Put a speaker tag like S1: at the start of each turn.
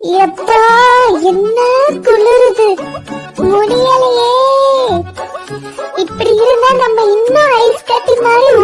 S1: எப்பா என்ன குளிருது? முடியலையே. இப்படி இருந்தா நம்ம இன்னும் ஐஸ் கட்டி மாதிரி